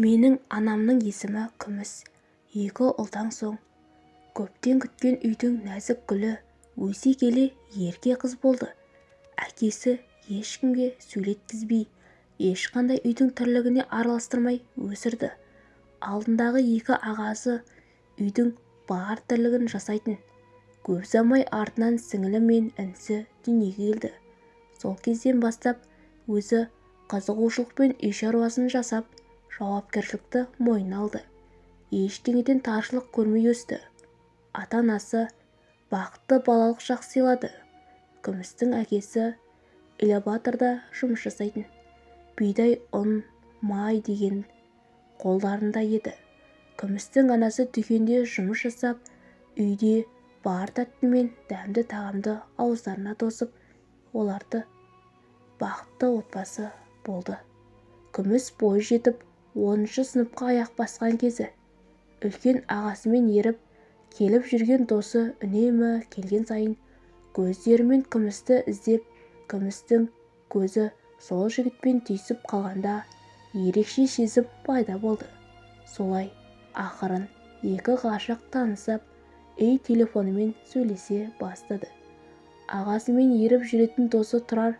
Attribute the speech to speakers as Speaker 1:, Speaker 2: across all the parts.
Speaker 1: менің анамның есімі күміс екі ұлдан соң көптен күткен үйдің нәзік гүлі өсе келе ерке қыз болды. Әкесі ешкімге сөйлеткізбей ешқандай үйдің тірлігіне араластырмай өсірді. Алдындағы екі ағасы үйдің бар тірлігін жасайтын. Көп ұзамай артынан сіңілі мен інісі дүниеге келді. Сол кезден бастап өзі қызығушылықпен үй шаруасын жасап жауапкершілікті мойнына алды. Ештеңеден таршылық көрмей өсті. Ата-анасы бақытты балалық шақ сыйлады. Күмістің әкесі элеваторда жұмыс жасайтын. Бидай ұн май деген қолдарында еді. Күмістің анасы дүкенде жұмыс жасап үйде бар тәтті мен дәмді тағамды ауыздарына тосып оларды бақытты отбасы болды. Күміс бойы жетіп оныншы сыныпқа аяқ басқан кезі. Үлкен ағасымен еріп келіп жүрген досы үнемі келген сайын көздерімен күмісті іздеп күмістің көзі сол жігітпен түйісіп қалғанда ерекше сезім пайда болды. Солай ақырын екі ғашық танысып үй телефонымен сөйлесе бастады. Ағасымен еріп жүретін досы тұрар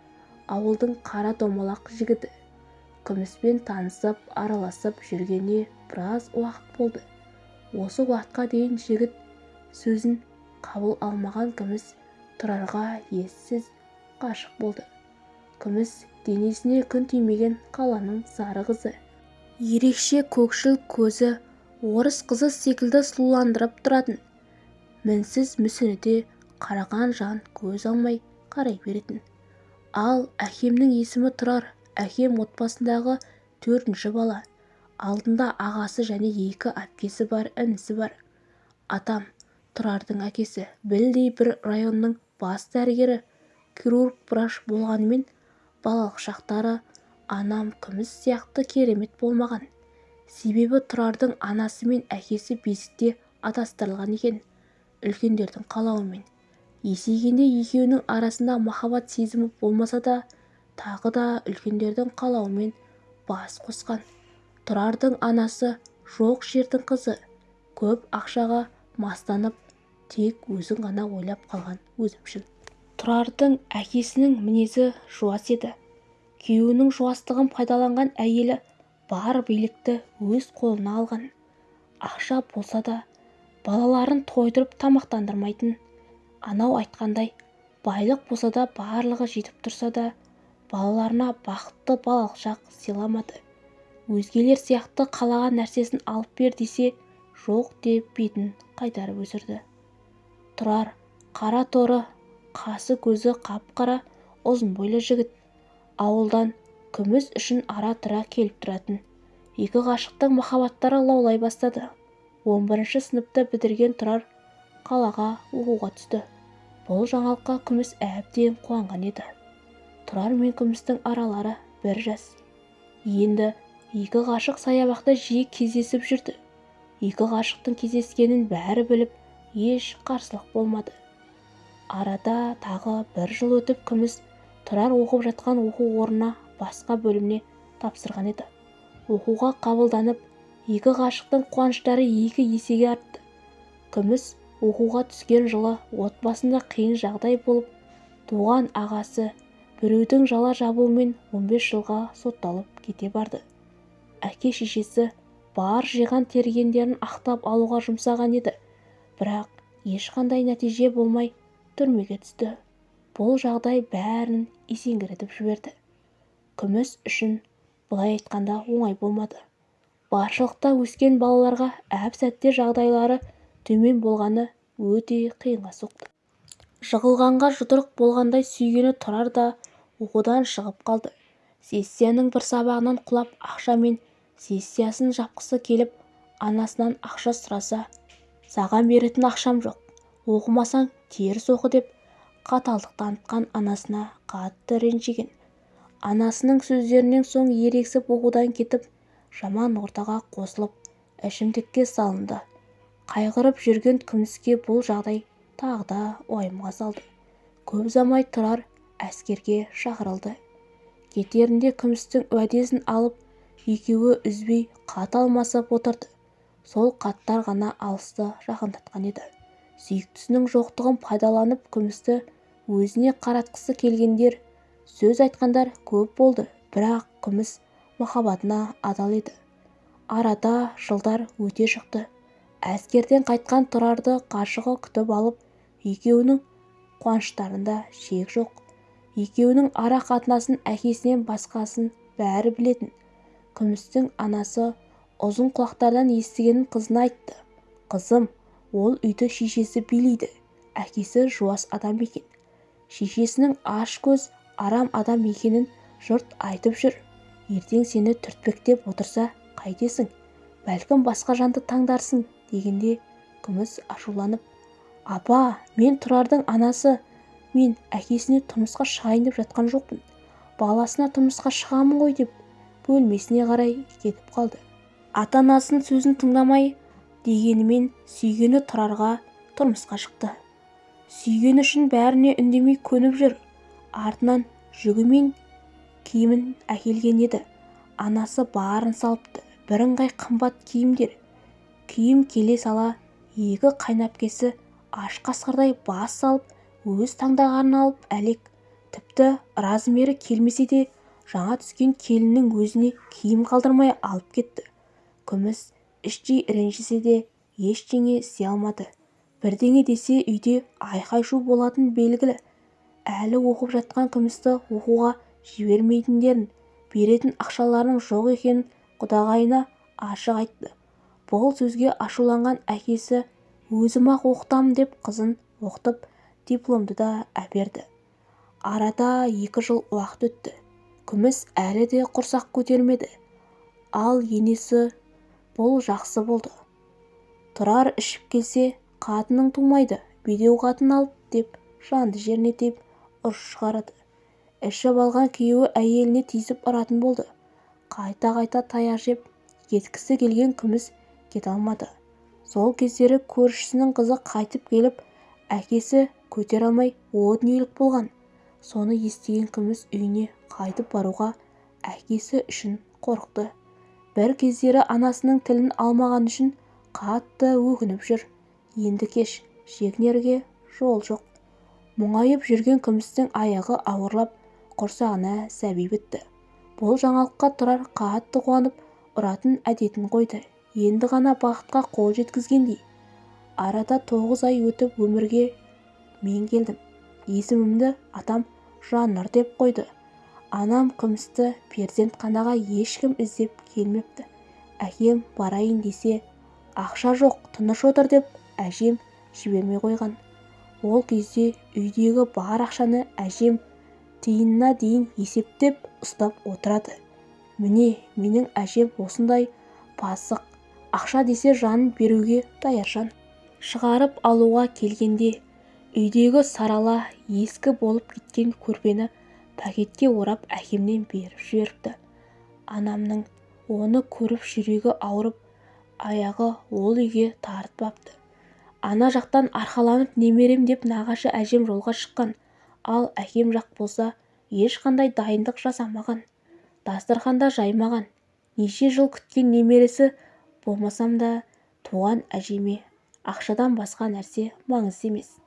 Speaker 1: ауылдың қара домалақ жігіті. Күміспен танысып араласып жүргеніне біраз уақыт болды. Осы уақытқа дейін жігіт сөзін қабыл алмаған күміс тұрарға ессіз ғашық болды. Күміс денесіне күн тимеген қаланың сары қызы. Ерекше көкшіл көзі орыс қызы секілді сұлуландырып тұратын. Мінсіз мүсініде қараған жан көз алмай қарай беретін. Ал әкемнің есімі тұрар. Әкем отбасындағы төртінші бала. Алдында ағасы және екі әпкесі бар інісі бар. Атам тұрардың әкесі. Білдей бір районның бас дәрігері хирург врач болғанымен балалық шақтары анам күміс сияқты керемет болмаған. Себебі тұрардың анасы мен әкесі бесікте атастырылған екен. Үлкендердің қалауымен. Есейгенде екеуінің арасында махаббат сезімі болмаса да тағы да үлкендердің қалауымен бас қосқан. Тұрардың анасы жоқ жердің қызы көп ақшаға мастанып тек өзін ғана ойлап қалған өзімшіл. Тұрардың әкесінің мінезі жуас еді. Күйеуінің жуастығын пайдаланған әйелі бар билікті өз қолына алған. Ақша болса да балаларын тойдырып тамақтандырмайтын. Анау айтқандай байлық болса да барлығы жетіп тұрса да балаларына бақытты балалық шақ сыйламады. Өзгелер сияқты қалаған нәрсесін алып бер десе жоқ деп бетін қайтарып өсірді. Тұрар қара торы қасы көзі қап-қара ұзын бойлы жігіт. Ауылдан күміс үшін ара-тұра келіп тұратын. Екі ғашықтың махаббаттары лаулай бастады. Он бірінші сыныпты бітірген тұрар қалаға оқуға түсті. Бұл жаңалыққа күміс әбден қуанған еді. Тұрар мен күмістің аралары бір жас. Енді екі ғашық саябақта жиі кездесіп жүрді. Екі ғашықтың кездескенін бәрі біліп еш қарсылық болмады. Арада тағы бір жыл өтіп күміс тұрар оқып жатқан оқу орнына басқа бөліміне тапсырған еді. Оқуға қабылданып екі ғашықтың қуаныштары екі есеге артты. Күміс оқуға түскен жылы отбасында қиын жағдай болып туған ағасы біреудің жала жабуымен 15 жылға сотталып кете барды. Әке-шешесі бар жиған тергендерін ақтап алуға жұмсаған еді. Бірақ ешқандай нәтиже болмай түрмеге түсті. Бұл жағдай бәрін есеңгіретіп жіберді. Күміс үшін былай айтқанда оңай болмады. Баршылықта өскен балаларға әп-сәтте жағдайлары төмен болғаны өте қиынға соқты. Жығылғанға жұдырық болғандай сүйгені тұрар да оқудан шығып қалды. Сессияның бір сабағынан құлап ақша мен сессиясын жапқысы келіп анасынан ақша сұраса саған беретін ақшам жоқ. Оқымасаң теріс оқы деп қаталдық танытқан анасына қатты ренжіген. Анасының сөздерінен соң ерегісіп оқудан кетіп жаман ортаға қосылып ішімдікке салынды. Қайғырып жүрген күміске бұл жағдай тағы да уайымға салды. Көп ұзамай тұрар әскерге шақырылды. Кетерінде күмістің уәдесін алып екеуі үзбей хат алмасып отырды. Сол хаттар ғана алысты жақындатқан еді. Сүйіктісінің жоқтығын пайдаланып күмісті өзіне қаратқысы келгендер сөз айтқандар көп болды бірақ күміс махаббатына адал еді. Арада жылдар өте шықты. Әскерден қайтқан тұрарды ғашығы күтіп алып екеуінің қуаныштарында шек жоқ. Екеуінің ара қатынасын әкесінен басқасын бәрі білетін. күмістің анасы ұзын құлақтардан естігенін қызына айтты. Қызым ол үйді шешесі билейді. Әкесі жуас адам екен. Шешесінің аш көз арам адам екенін жұрт айтып жүр. Ертең сені түртпектеп отырса қайтесің. Бәлкім басқа жанды таңдарсың дегенде күміс ашуланып апа мен тұрардың анасы мен әкесіне тұрмысқа шығайын деп жатқан жоқпын. Баласына тұрмысқа шығамын ғой деп бөлмесіне қарай кетіп қалды. Ата-анасының сөзін тыңдамай дегенімен сүйгені тұрарға тұрмысқа шықты. Сүйгені үшін бәріне үндемей көніп жүр. Артынан жүгімен киімін әкелген еді. Анасы барын салыпты. Бірыңғай қымбат киімдер киім келе сала екі қайнапкесі аш қасқырдай бас салып өз таңдағанын алып әлек. Тіпті размері келмесе де жаңа түскен келіннің өзіне киім қалдырмай алып кетті. Күміс іштей ренжісе де ештеңе істей алмады. Бірдеңе десе үйде айқай-шу болатыны белгілі. Әлі оқып жатқан күмісті оқуға жібермейтіндерін беретін ақшаларының жоқ екенін құдағайына ашық айтты. Бұл сөзге ашуланған әкесі өзім-ақ оқытамын деп қызын оқытып дипломды да әперді. Арада екі жыл уақыт өтті. Күміс әлі де құрсақ көтермеді. Ал енесі бұл жақсы болды тұрар ішіп келсе қатының тумайды бедеу қатын алып деп жанды жеріне тиіп ұрыс шығарады. Ішіп алған күйеуі әйеліне тиісіп ұратын болды. Қайта-қайта таяқ жеп кеткісі келген күміс кете алмады. Сол кездері көршісінің қызы қайтып келіп әкесі көтере алмай о дүниелік болған. Соны естіген күміс үйіне қайтып баруға әкесі үшін қорықты. Бір кездері анасының тілін алмаған үшін қатты өкініп жүр. Енді кеш шегінерге жол жоқ. Мұңайып жүрген күмістің аяғы ауырлап құрсағына сәби бітті. Бұл жаңалыққа тұрар қатты қуанып ұратын әдетін қойды. Енді ғана бақытқа қол жеткізгендей. Арада тоғыз ай өтіп өмірге мен келдім. Есімімді атам жаннұр деп қойды. Анам күмісті перзентханаға ешкім іздеп келмепті. Әкем барайын десе ақша жоқ тыныш отыр деп әжем жібермей қойған. Ол кезде үйдегі бар ақшаны әжем тиынына дейін есептеп ұстап отырады. Міне менің әжем осындай пасық ақша десе жанын беруге даяр жан шығарып алуға келгенде үйдегі сарала ескі болып кеткен көрпені пакетке орап әкемнен беріп жіберіпті. Анамның оны көріп жүрегі ауырып аяғы ол үйге тартпапты. Ана жақтан арқаланып немерем деп нағашы әжем жолға шыққан. Ал әкем жақ болса ешқандай дайындық жасамаған дастарханда жаймаған. Неше жыл күткен немересі болмасам да туған әжеме ақшадан басқа нәрсе маңызды емес.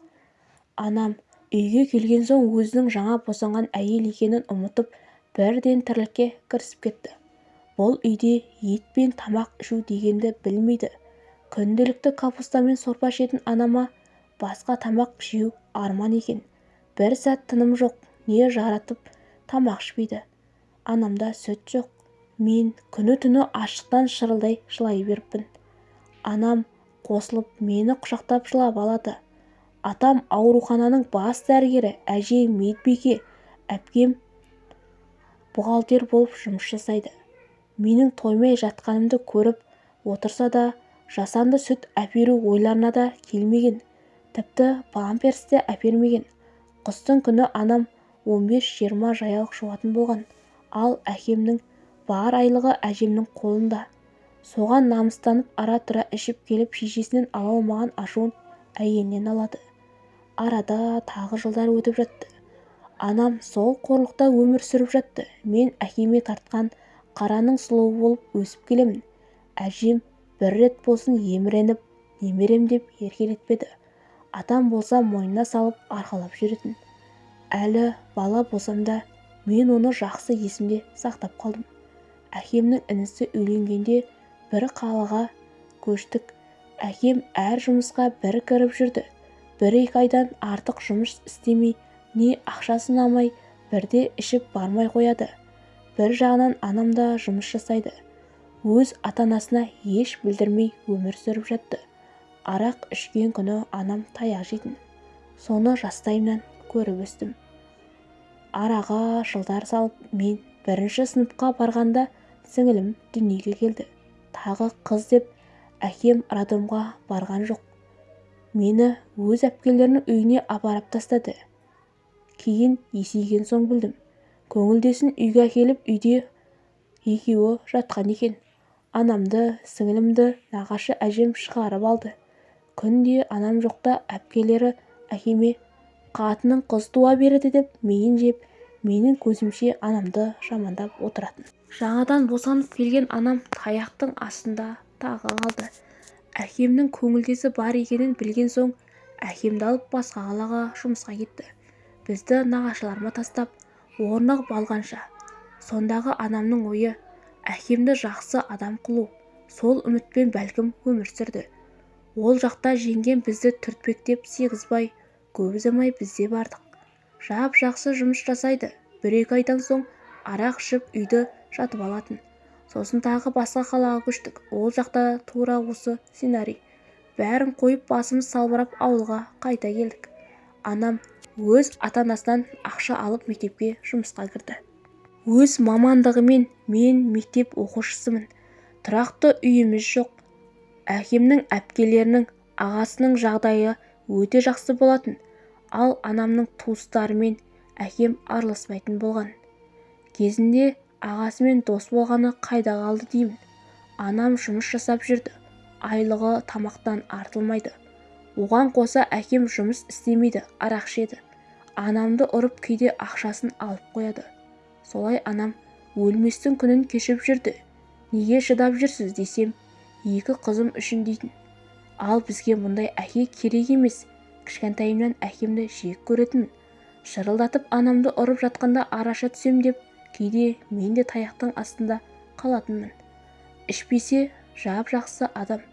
Speaker 1: Анам. Үйге келген соң өзінің жаңа босанған әйел екенін ұмытып бірден тірлікке кірісіп кетті. Бұл үйде ет пен тамақ ішу дегенді білмейді. Күнделікті капустамен сорпа ішетін анама басқа тамақ жеу арман екен. Бір сәт тыным жоқ не жаратып тамақ ішпейді. Анамда сүт жоқ. Мен күні-түні аштықтан шырылдай жылай беріппін. Анам қосылып мені құшақтап жылап алады. Атам аурухананың бас дәрігері әжем медбике әпкем бухгалтер болып жұмыс жасайды. Менің тоймай жатқанымды көріп отырса да жасанды сүт әперу ойларына да келмеген. Тіпті памперс те әпермеген. Қыстың күні анам 15-20 жаялық жуатын болған. Ал әкемнің бар айлығы әжемнің қолында. Соған намыстанып ара-тұра ішіп келіп шешесінен ала алмаған ашуын әйелінен алады. Арада тағы жылдар өтіп жатты. Анам сол қорлықта өмір сүріп жатты. Мен әкеме тартқан қараның сұлуы болып өсіп келемін. Әжем бір рет болсын еміреніп немерем деп еркелетпеді. Атам болса мойнына салып арқалап жүретін. Әлі бала болсам да мен оны жақсы есімде сақтап қалдым. Әкемнің інісі үйленгенде бір қалаға көштік. Әкем әр жұмысқа бір кіріп жүрді. Бір-екі айдан артық жұмыс істемей не ақшасын алмай бірде ішіп бармай қояды. Бір жағынан анам да жұмыс жасайды. Өз ата-анасына еш білдірмей өмір сүріп жатты. Арақ ішкен күні анам таяқ жейтін. Соны жастайымнан көріп өстім. Араға жылдар салып мен бірінші сыныпқа барғанда сіңілім дүниеге келді. Тағы қыз деп әкем роддомға барған жоқ. Мені өз әпкелерінің үйіне апарып тастады. Кейін есейген соң білдім. Көңілдесін үйге әкеліп үйде екеуі жатқан екен. Анамды сіңілімді нағашы әжем шығарып алды. Күнде анам жоқта әпкелері әкеме қатының қыз туа береді деп миын жеп менің көзімше анамды жамандап отыратын. Жаңадан босанып келген анам таяқтың астында тағы қалды. Әкемнің көңілдесі бар екенін білген соң әкемді алып басқа қалаға жұмысқа кетті. Бізді нағашыларыма тастап орнығып алғанша. Сондағы анамның ойы әкемді жақсы адам қылу сол үмітпен бәлкім өмір сүрді. Ол жақта жеңгем бізді түртпектеп сыйғызбай көп ұзамай біз де бардық. Жап-жақсы жұмыс жасайды. Бір-екі айдан соң арақ ішіп үйді жатып алатын. Сосын тағы басқа қалаға көштік. Ол жақта тура осы сценарий. Бәрін қойып басымыз салбырап ауылға қайта келдік. Анам өз ата-анасынан ақша алып мектепке жұмысқа кірді. Өз мамандығымен мен мектеп оқушысымын. Тұрақты үйіміз жоқ. Әкемнің әпкелерінің ағасының жағдайы өте жақсы болатын. Ал анамның туыстарымен әкем араласпайтын болған. Кезінде ағасымен дос болғаны қайда қалды деймін. Анам жұмыс жасап жүрді. Айлығы тамақтан артылмайды. Оған қоса әкем жұмыс істемейді арақ ішеді. Анамды ұрып кейде ақшасын алып қояды. Солай анам өлместің күнін кешіп жүрді. Неге шыдап жүрсіз десем екі қызым үшін дейтін. Ал бізге мұндай әке керек емес. Кішкентайымнан әкемді жек көретінмін шырылдатып анамды ұрып жатқанда араша түсем деп кейде мен де таяқтың астында қалатынмын. Ішпесе жап-жақсы адам.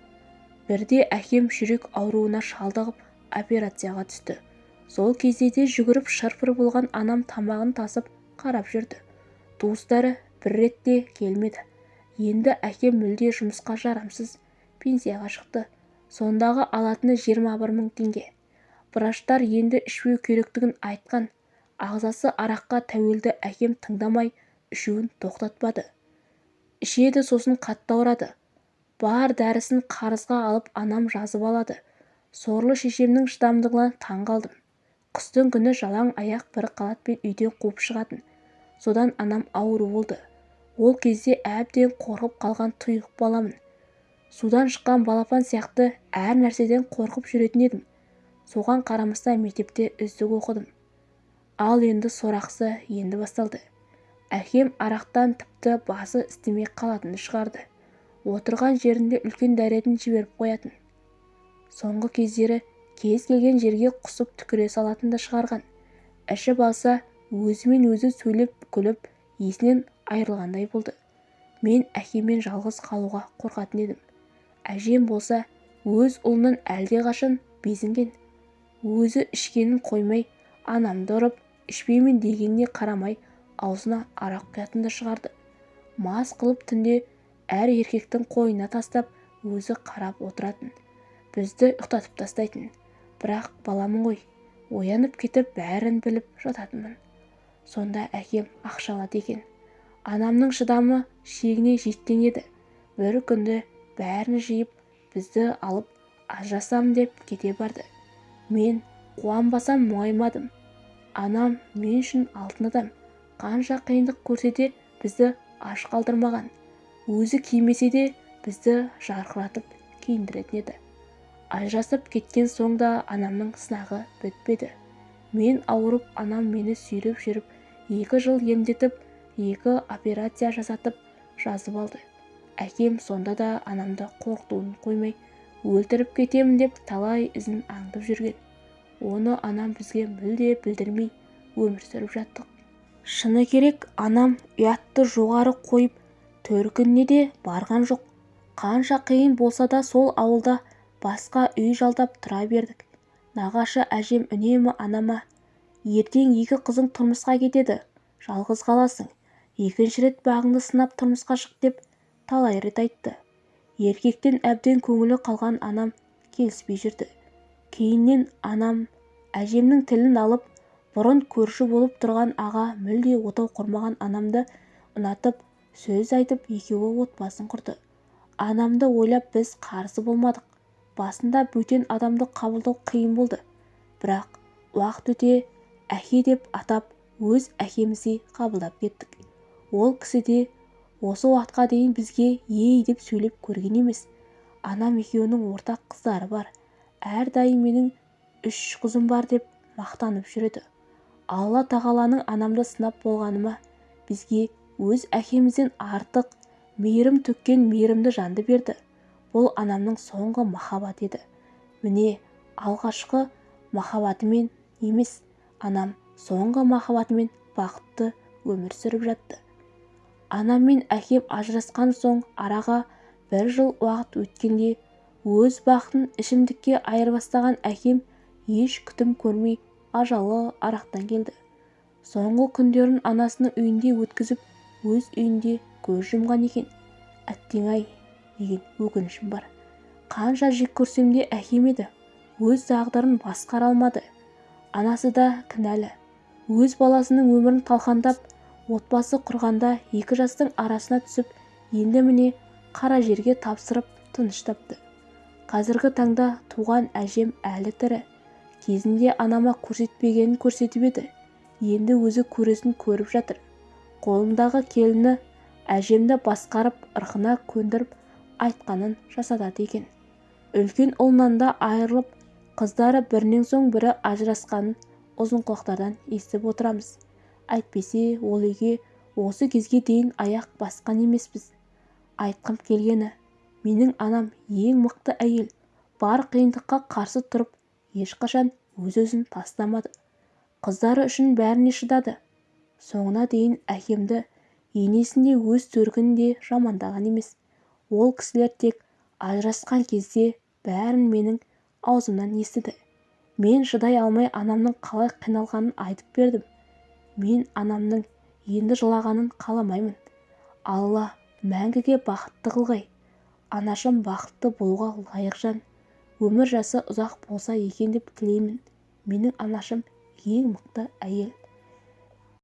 Speaker 1: Бірде әкем жүрек ауруына шалдығып операцияға түсті. Сол кезде де жүгіріп шыр-пыр болған анам тамағын тасып қарап жүрді. Туыстары бір рет те келмеді. Енді әкем мүлде жұмысқа жарамсыз пенсияға шықты. Сондағы алатыны жиырма бір мың теңге. Врачтар енді ішпеу керектігін айтқан ағзасы араққа тәуелді әкем тыңдамай ішуін тоқтатпады. Ішеді сосын қатты ауырады. Бар дәрісін қарызға алып анам жазып алады. Сорлы шешемнің шыдамдылығына таң қалдым. Қыстың күні жалаң аяқ бір қалатпен үйден қуып шығатын. Содан анам ауру болды. Ол кезде әбден қорқып қалған тұйық баламын. Судан шыққан балапан сияқты әр нәрседен қорқып жүретін едім. Соған қарамастан мектепте үздік оқыдым. Ал енді сорақысы енді басталды. Әкем арақтан тіпті басы істемей қалатынды шығарды. Отырған жерінде үлкен дәретін жіберіп қоятын. Соңғы кездері кез келген жерге құсып түкіре салатынды шығарған. Ішіп алса өзімен өзі сөйлеп күліп есінен айырылғандай болды. Мен әкеммен жалғыз қалуға қорқатын едім. Әжем болса өз ұлынан әлдеқашан безінген. Өзі ішкенін қоймай анамды ұрып ішпеймін дегеніне қарамай аузына арақ құятынды шығарды. Мас қылып түнде әр еркектің қойнына тастап өзі қарап отыратын. Бізді ұйықтатып тастайтын. Бірақ баламын ғой оянып кетіп бәрін біліп жататынмын. Сонда әкем ақша алады екен. Анамның шыдамы шегіне жеткен еді. Бір күнді бәрін жиып бізді алып ажырасамын деп кете барды. Мен қуанбасам мұңаймадым. Анам мен үшін алтын адам? Қанша қиындық көрсе де бізді аш қалдырмаған? Өзі кимесе де бізді жарқыратып киіндіретін еді. Ажырасып кеткен соң да анамның сынағы бітпеді. Мен ауырып анам мені сүйреп жүріп екі жыл емдетіп екі операция жасатып жазып алды. Әкем сонда да анамды қорқытуын қоймай өлтіріп кетемін деп талай ізін аңдып жүрген. Оны анам бізге мүлде білдірмей өмір сүріп жаттық. Шыны керек анам ұятты жоғары қойып төркініне де барған жоқ. Қанша қиын болса да сол ауылда басқа үй жалдап тұра бердік. Нағашы әжем үнемі анама ертең екі қызың тұрмысқа кетеді жалғыз қаласың. Екінші рет бағыңды сынап тұрмысқа шық деп талай рет айтты. Еркектен әбден көңілі қалған анам келіспей жүрді. Кейіннен анам әжемнің тілін алып бұрын көрші болып тұрған аға мүлде отау құрмаған анамды ұнатып сөз айтып екеуі отбасын құрды. Анамды ойлап біз қарсы болмадық. Басында бөтен адамды қабылдау қиын болды. Бірақ уақыт өте әке деп атап өз әкеміздей қабылдап кеттік. Ол кісі де осы уақытқа дейін бізге ей деп сөйлеп көрген емес. Анам екеуінің ортақ қыздары бар. Әрдайым менің үш қызым бар деп мақтанып жүреді. Алла тағаланың анамды сынап болғаныма бізге өз әкемізден артық мейірім төккен мейірімді жанды берді. Бұл анамның соңғы махаббаты еді. Міне алғашқы махаббатымен емес анам соңғы махаббатымен бақытты өмір сүріп жатты. Анам мен әкем ажырасқан соң араға бір жыл уақыт өткенде өз бақытын ішімдікке айырбастаған әкем еш күтім көрмей ажалы арақтан келді. Соңғы күндерін анасының үйінде өткізіп өз үйінде көз жұмған екен. Әттең-ай деген өкінішім бар. Қанша жек көрсем де әкем еді. Өз тағдырын басқара алмады. Анасы да кінәлі. Өз баласының өмірін талқандап отбасы құрғанда екі жастың арасына түсіп енді міне қара жерге тапсырып тыныш тапты қазіргі таңда туған әжем әлі тірі. Кезінде анама көрсетпегенін көрсетіп еді. Енді өзі көресін көріп жатыр. Қолындағы келіні әжемді басқарып ырқына көндіріп айтқанын жасатады екен. Үлкен ұлынан да айырылып қыздары бірінен соң бірі ажырасқанын ұзынқұлақтардан естіп отырамыз. Әйтпесе ол үйге осы кезге дейін аяқ басқан емеспіз. Айтқым келгені менің анам ең мықты әйел. Бар қиындыққа қарсы тұрып ешқашан өз-өзін тастамады. Қыздары үшін бәріне шыдады. Соңына дейін әкемді енесін де өз төркінін жамандаған емес. Ол кісілер тек ажырасқан кезде бәрін менің аузымнан естіді. Мен шыдай алмай анамның қалай қиналғанын айтып бердім. Мен анамның енді жылағанын қаламаймын. Алла мәңгіге бақытты қылғай анашым бақытты болуға лайық жан өмір жасы ұзақ болса екен деп тілеймін. менің анашым ең мықты әйел.